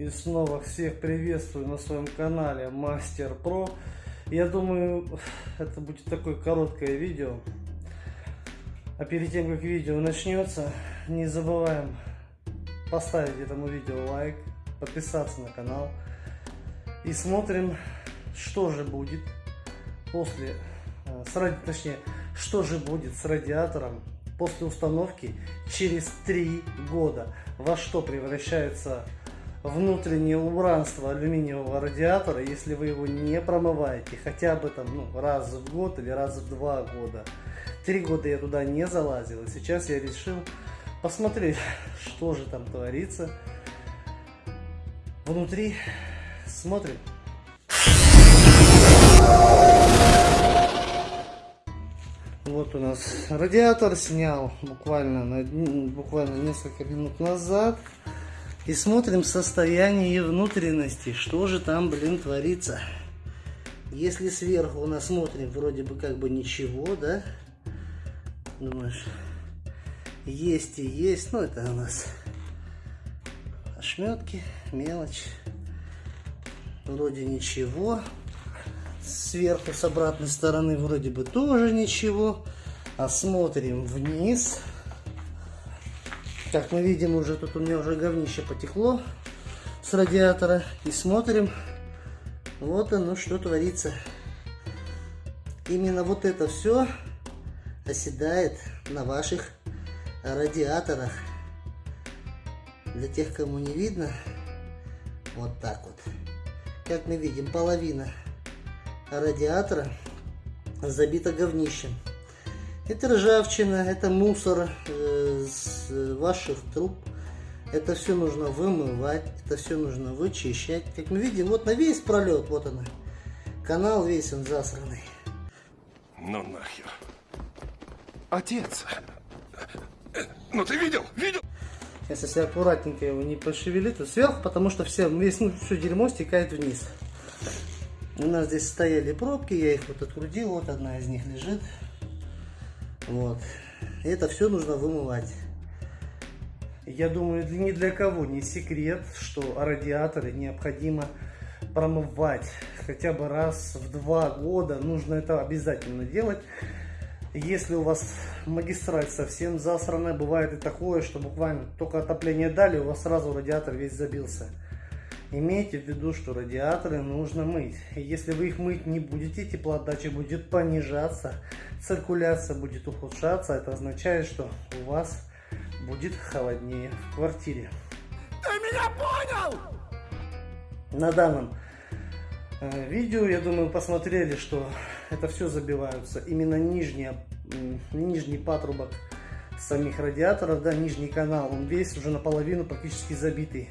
И снова всех приветствую на своем канале Мастер Про. Я думаю, это будет такое короткое видео. А перед тем, как видео начнется, не забываем поставить этому видео лайк, подписаться на канал. И смотрим, что же будет после, э, с точнее, что же будет с радиатором после установки через 3 года. Во что превращается внутреннее убранство алюминиевого радиатора, если вы его не промываете хотя бы там ну, раз в год или раз в два года. Три года я туда не залазил, и сейчас я решил посмотреть, что же там творится внутри. Смотрим. Вот у нас радиатор снял буквально, на, буквально несколько минут назад. И смотрим состояние внутренности, что же там, блин, творится. Если сверху нас смотрим, вроде бы как бы ничего, да? Думаешь, есть и есть, ну это у нас ошметки, мелочь. Вроде ничего. Сверху с обратной стороны вроде бы тоже ничего. А смотрим вниз. Как мы видим, уже тут у меня уже говнище потекло с радиатора. И смотрим, вот оно что творится. Именно вот это все оседает на ваших радиаторах. Для тех, кому не видно, вот так вот. Как мы видим, половина радиатора забита говнищем. Это ржавчина, это мусор э, с ваших труб. Это все нужно вымывать, это все нужно вычищать. Как мы видим, вот на весь пролет, вот она. Канал весь он засранный. Ну нахер. Отец. Ну ты видел? Видел? Сейчас, если аккуратненько его не пошевелить, то сверху, потому что все, весь, ну, все дерьмо стекает вниз. У нас здесь стояли пробки, я их вот открутил, вот одна из них лежит. Вот. И это все нужно вымывать. Я думаю, ни для кого не секрет, что радиаторы необходимо промывать хотя бы раз в два года. Нужно это обязательно делать. Если у вас магистраль совсем засранная, бывает и такое, что буквально только отопление дали, у вас сразу радиатор весь забился. Имейте в виду, что радиаторы нужно мыть. Если вы их мыть не будете, теплоотдача будет понижаться, циркуляция будет ухудшаться. Это означает, что у вас будет холоднее в квартире. Ты меня понял? На данном э, видео, я думаю, посмотрели, что это все забиваются. Именно нижняя, нижний патрубок самих радиаторов, да, нижний канал, он весь уже наполовину практически забитый.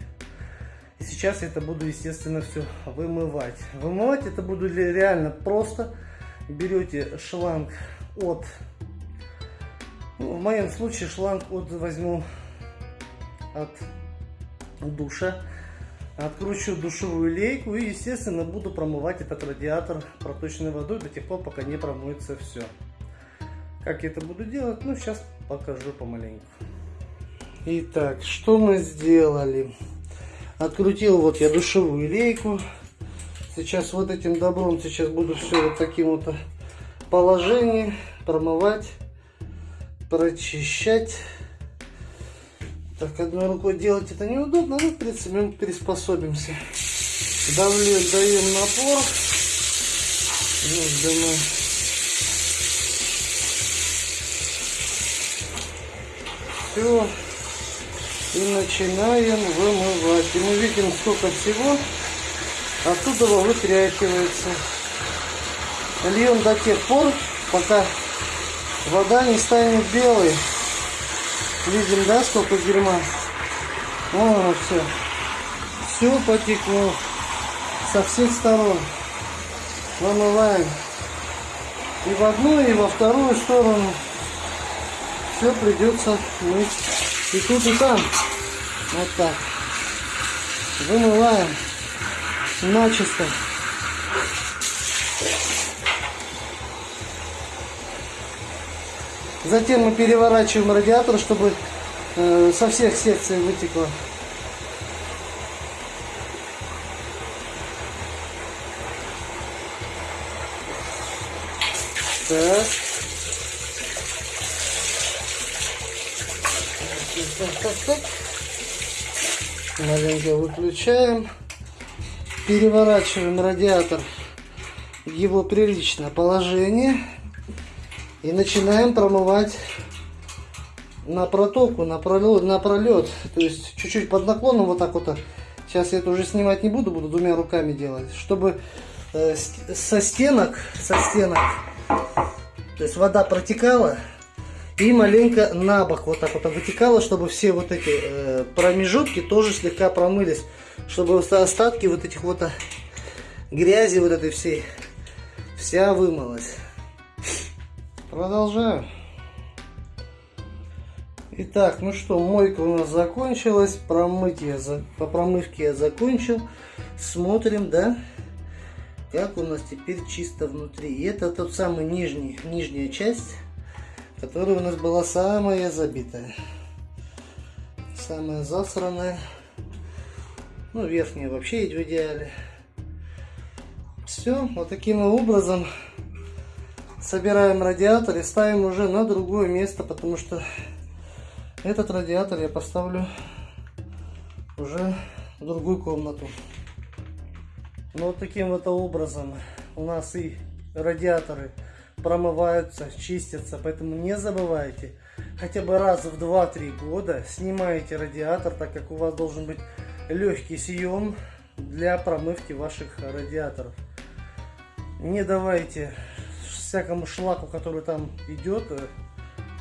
Сейчас я это буду, естественно, все вымывать. Вымывать это буду реально просто. Берете шланг от, ну, в моем случае шланг от возьму от душа. Откручу душевую лейку и, естественно, буду промывать этот радиатор проточной водой до тех пор, пока не промоется все. Как я это буду делать? Ну, сейчас покажу помаленьку. Итак, что мы сделали? Открутил вот я душевую лейку. Сейчас вот этим добром сейчас буду все вот таким вот положении промывать, прочищать. Так, одной рукой делать это неудобно, но в принципе мы приспособимся. Давлю, даем напор. Вот, думаю. Все. И начинаем вымывать. И мы видим, сколько всего оттуда вытряхивается. Льем до тех пор, пока вода не станет белой. Видим, да, сколько дерьма? О, все. Все потекло со всех сторон. Вымываем. И в одну, и во вторую сторону. Все придется мыть. И тут, и там. Вот так. Вымываем. Начисто. Затем мы переворачиваем радиатор, чтобы э, со всех секций вытекло. Так. Так, так, так. Маленько выключаем. Переворачиваем радиатор в его приличное положение. И начинаем промывать на протоку, на пролет, на пролет. То есть чуть-чуть под наклоном вот так вот. Сейчас я это уже снимать не буду, буду двумя руками делать. Чтобы э, со стенок, со стенок, то есть вода протекала и маленько на бок вот так вот вытекала, чтобы все вот эти э, промежутки тоже слегка промылись, чтобы остатки вот этих вот э, грязи вот этой всей вся вымылась. Продолжаю. Итак, ну что, мойка у нас закончилась, промыть я за... по промывке я закончил. Смотрим, да, как у нас теперь чисто внутри. И это тот самый нижний, нижняя часть, которая у нас была самая забитая. Самая засранная. Ну, верхняя вообще в идеале. Все, вот таким образом собираем радиатор и ставим уже на другое место, потому что этот радиатор я поставлю уже в другую комнату. Ну вот таким вот образом у нас и радиаторы промываются, чистятся. Поэтому не забывайте, хотя бы раз в 2-3 года снимайте радиатор, так как у вас должен быть легкий съем для промывки ваших радиаторов. Не давайте всякому шлаку, который там идет,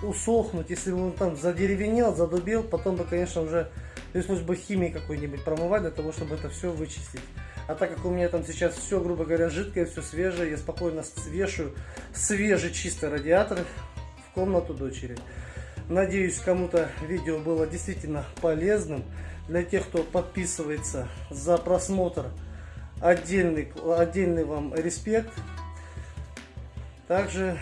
усохнуть, если он там задеревенел, задубел, потом бы, конечно, уже пришлось бы химией какой-нибудь промывать для того, чтобы это все вычистить. А так как у меня там сейчас все, грубо говоря, жидкое, все свежее, я спокойно свешиваю свежий чистый радиатор в комнату дочери. Надеюсь, кому-то видео было действительно полезным. Для тех, кто подписывается за просмотр, отдельный, отдельный вам респект. Также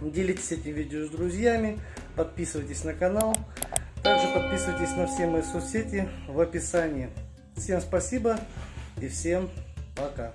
Делитесь этим видео с друзьями, подписывайтесь на канал. Также подписывайтесь на все мои соцсети в описании. Всем спасибо и всем пока.